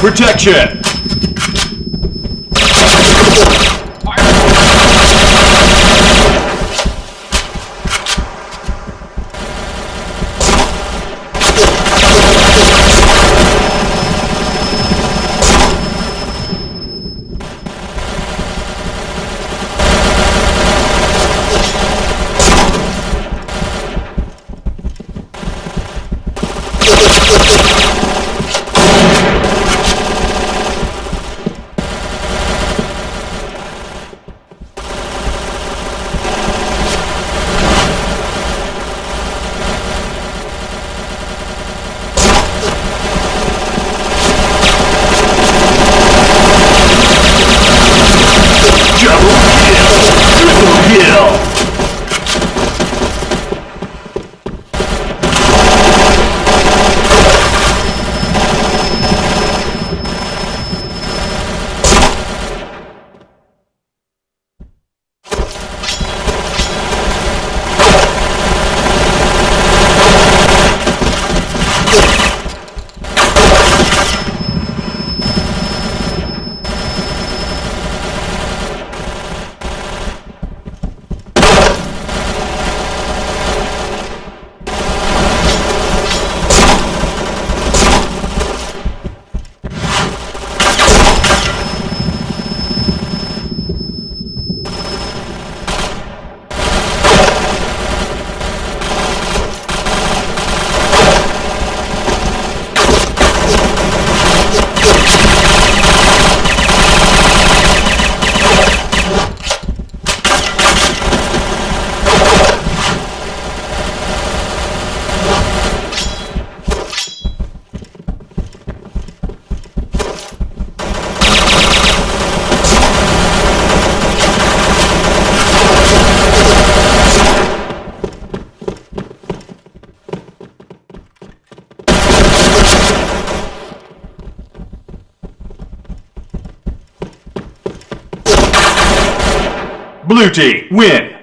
Protection! Blue team, win!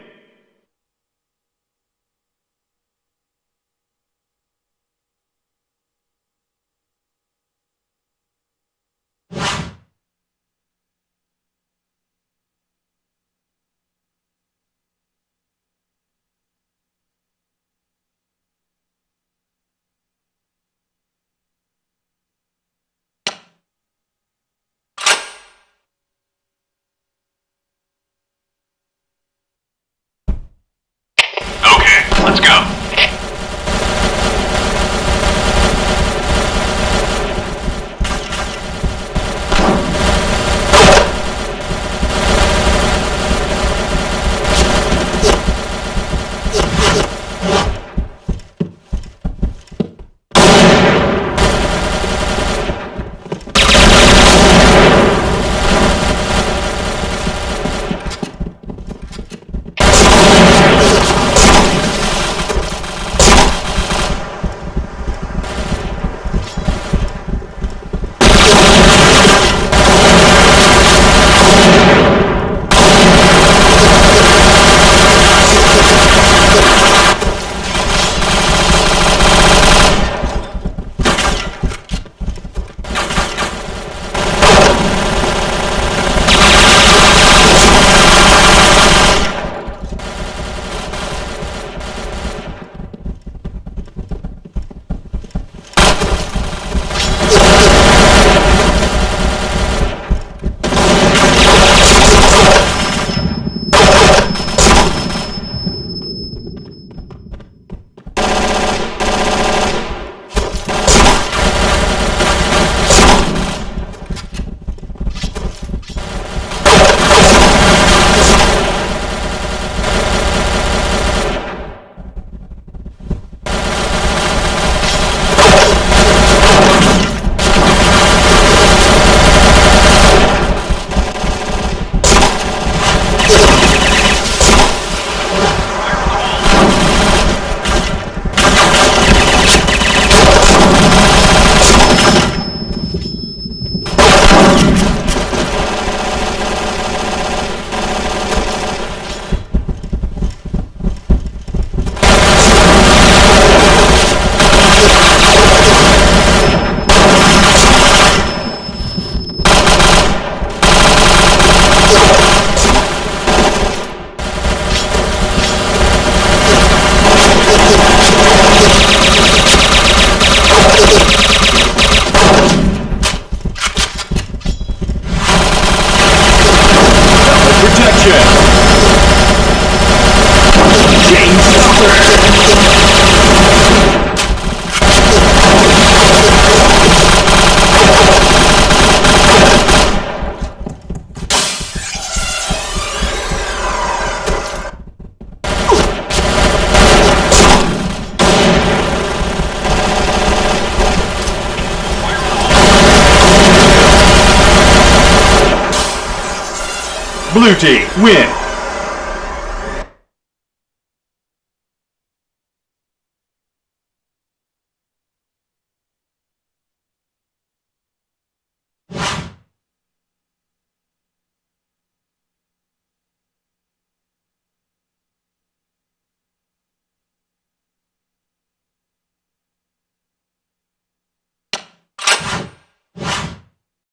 Blue team, win.